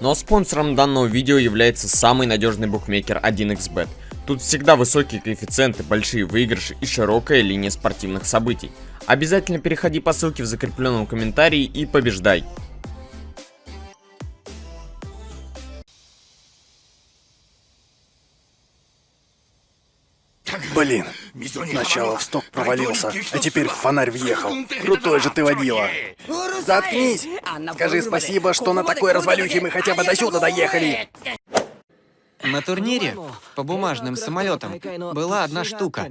А спонсором данного видео является самый надежный букмекер 1xbet. Тут всегда высокие коэффициенты, большие выигрыши и широкая линия спортивных событий. Обязательно переходи по ссылке в закрепленном комментарии и побеждай. Блин, сначала в сток провалился, а теперь в фонарь въехал. Крутой же ты водила. Заткнись! Скажи спасибо, что на такой развалюхе мы хотя бы до сюда доехали. На турнире по бумажным самолетам была одна штука.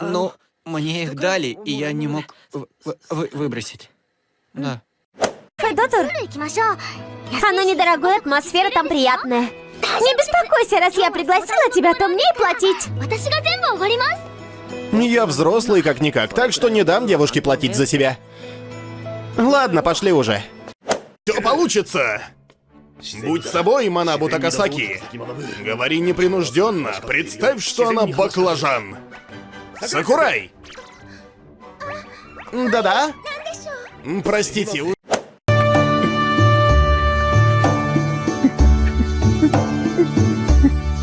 Ну, мне их дали, и я не мог в- в- выбросить. Да. Доктор, оно недорогое, атмосфера там приятная. Не беспокойся, раз я пригласила тебя, то мне и платить. Я взрослый как-никак, так что не дам девушке платить за себя. Ладно, пошли уже. Все получится! Будь собой, Манабу Такасаки. Говори непринужденно. Представь, что она баклажан. Сакурай! Да-да? Простите,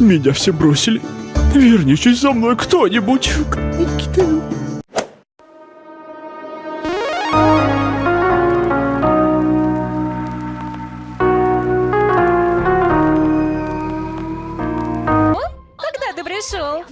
Меня все бросили. Вернитесь за мной кто-нибудь. Когда ты пришел?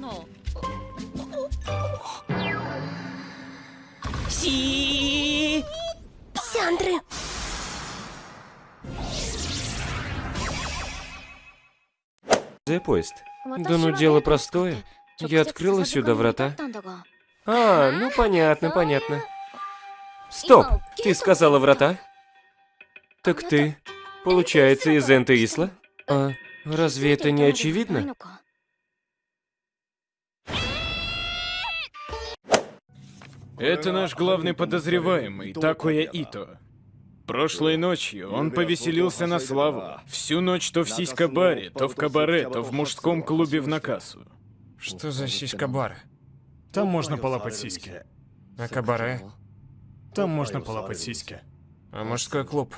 Сяндры. поезд. Да ну дело простое. Я открыла сюда врата. А, ну понятно, понятно. Стоп, ты сказала врата? Так ты, получается, из Энтеисла? А разве это не очевидно? Это наш главный подозреваемый, Такуя Ито. Прошлой ночью он повеселился на славу. Всю ночь то в сиська-баре, то в кабаре, то в мужском клубе в Накасу. Что за сиська-бар? Там можно полапать сиськи. А кабаре? Там можно полапать сиськи. А мужской клуб?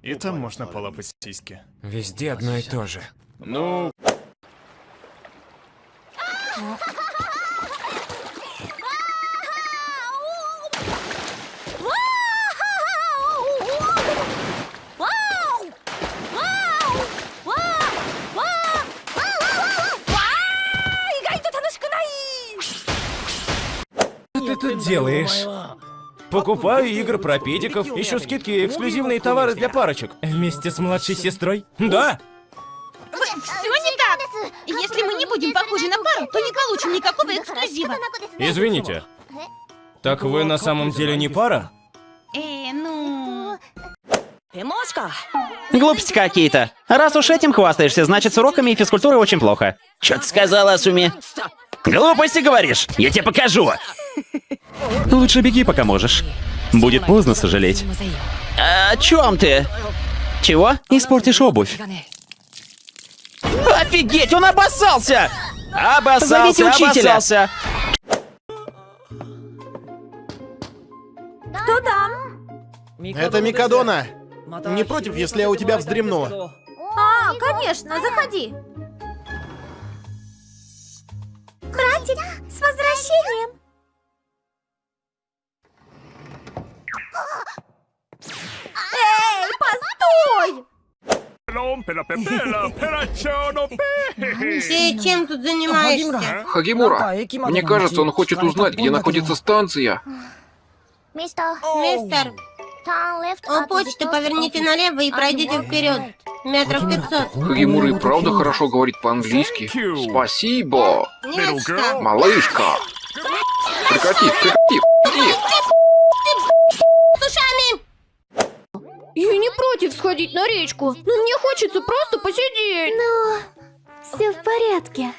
И там можно полапать сиськи. Везде одно и то же. Ну, делаешь? Покупаю игры про педиков, ищу скидки и эксклюзивные товары для парочек. Вместе с младшей сестрой? Да! Все не так. Если мы не будем похожи на пару, то не получим никакого эксклюзива. Извините. Так вы на самом деле не пара? Э, ну... Глупости какие-то. Раз уж этим хвастаешься, значит с уроками и физкультурой очень плохо. Чё ты сказала, Асуми? Глупости говоришь? Я тебе покажу. Лучше беги, пока можешь. Будет поздно сожалеть. А, о чем ты? Чего? Испортишь обувь. Офигеть, он обоссался! Обоссался, Зовите учителя. обоссался. Кто там? Это Микадона. Не против, если я у тебя вздремну? А, конечно, заходи. Братик, с возвращением. Эй, постой! Ты чем тут занимаешься? Хагимура, мне кажется, он хочет узнать, где находится станция. Мистер, у почты поверните налево и пройдите вперед. Метров 500. Хагимура и правда хорошо говорит по-английски. Спасибо, малышка. Прекрати, прекрати, прекрати. С ушами! Я не против сходить на речку, но мне хочется просто посидеть. Ну, все в порядке.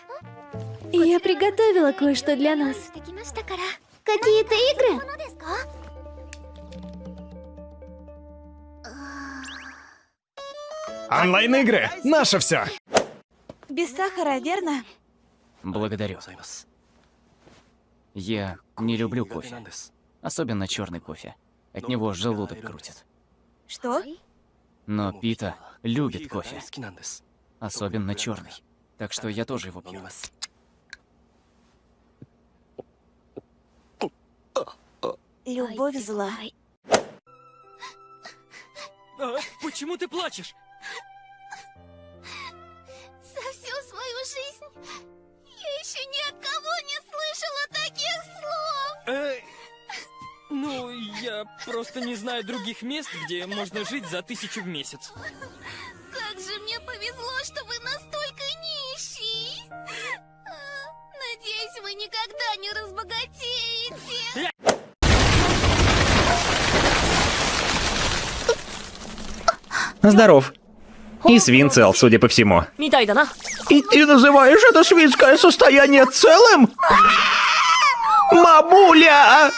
Я приготовила кое-что для нас. Какие-то игры? Онлайн-игры! Наше все! Без сахара, верно? Благодарю. Я не люблю кофе. Особенно черный кофе. От него желудок крутит. Что? Но Пита любит кофе. Особенно черный. Так что я тоже его пью. Любовь зла. А, почему ты плачешь? За всю свою жизнь я еще ни от кого не слышала таких слов. Э, ну, я просто не знаю других мест, где можно жить за тысячу в месяц. Как же мне повезло, что вы настолько нищий. А, Надеюсь, вы никогда не разбогатеете. Здоров. И свин цел, судя по всему. И ты называешь это свинское состояние целым? Мабуля.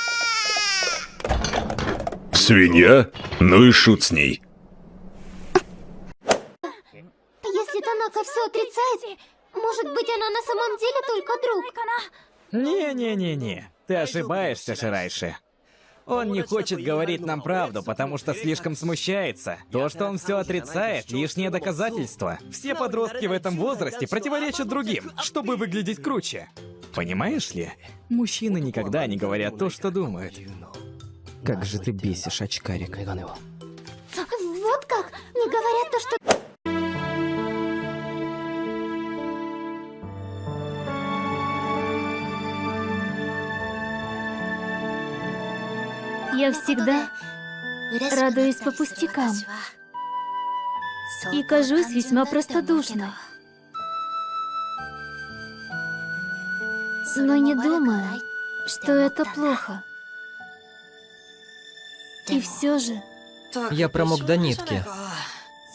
Свинья? Ну и шут с ней. Если Танака все отрицает, может быть она на самом деле только друг? Не-не-не-не, ты ошибаешься, Ширайши. Он не хочет говорить нам правду, потому что слишком смущается. То, что он все отрицает, лишнее доказательство. Все подростки в этом возрасте противоречат другим, чтобы выглядеть круче. Понимаешь ли? Мужчины никогда не говорят то, что думают. Как же ты бесишь, очкарик. Я всегда радуюсь по пустякам и кажусь весьма простодушной. Но не думаю, что это плохо. И все же... Я промок до нитки.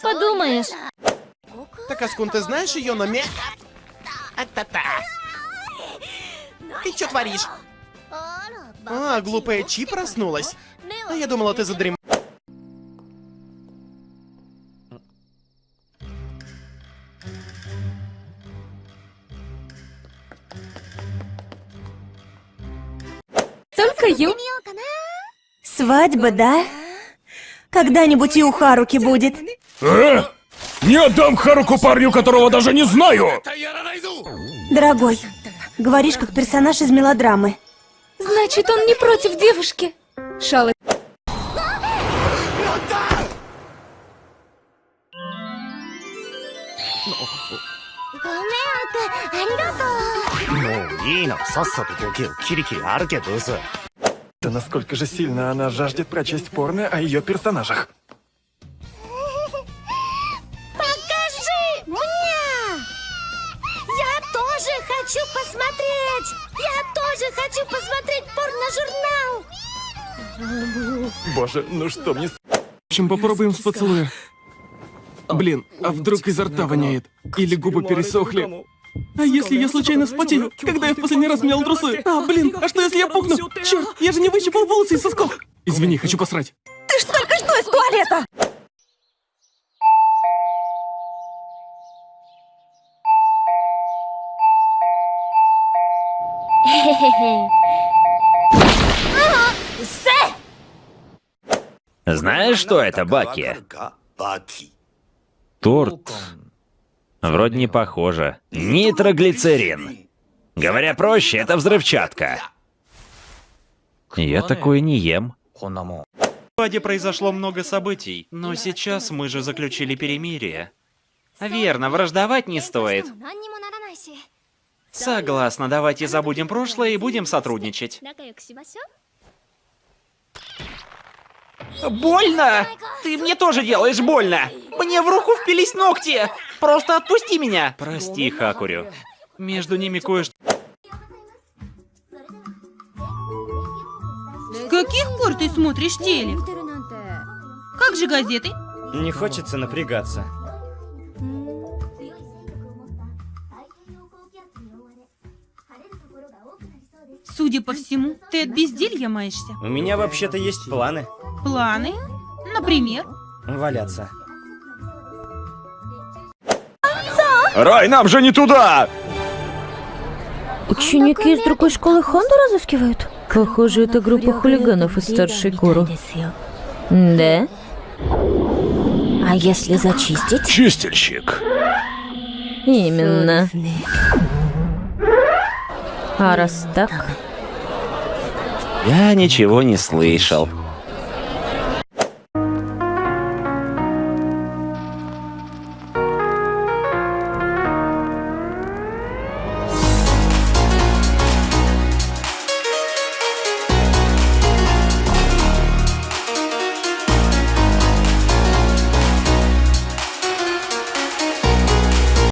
Подумаешь, Так, Аскун, ты знаешь ее номер? А-та-та. Ты что творишь? А, глупая Чи проснулась. А я думала, ты задрем... Только Ю. Свадьба, да? Когда-нибудь и у Харуки будет. Э? Не отдам Харуку парню, которого даже не знаю! Дорогой, говоришь как персонаж из мелодрамы. Значит, он не против девушки. Шалы. Ну, Ина, сасса тут кирики, кирикири, арке. Да насколько же сильно она жаждет прочесть порно о ее персонажах. Покажи мне! Я тоже хочу посмотреть! Я тоже хочу посмотреть! Порно-журнал! Боже, ну что мне... В общем, попробуем с поцелуя. Блин, а вдруг изо рта воняет? Или губы пересохли? А если я случайно вспотею, когда я в последний раз мял трусы? А, блин, а что если я пукну? Черт, я же не выщипал волосы из сосков. Извини, хочу посрать. Ты ж только что из туалета! Знаешь, что это, Баки? Торт. Вроде не похоже. Нитроглицерин. Говоря проще, это взрывчатка. Я такое не ем. В Ваде произошло много событий, но сейчас мы же заключили перемирие. Верно, враждовать не стоит. Согласна, давайте забудем прошлое и будем сотрудничать. Больно! Ты мне тоже делаешь больно! Мне в руку впились ногти! Просто отпусти меня! Прости, Хакурю. Между ними кое-что... С каких пор ты смотришь телек? Как же газеты? Не хочется напрягаться. Судя по всему, ты от безделья маешься. У меня вообще-то есть планы. Планы? Например? Валяться. Рай, нам же не туда! Ученики из другой школы Хонду разыскивают? Похоже, это группа хулиганов из старшей Куру. Да? А если зачистить? Чистильщик. Именно. А раз так... Я ничего не слышал.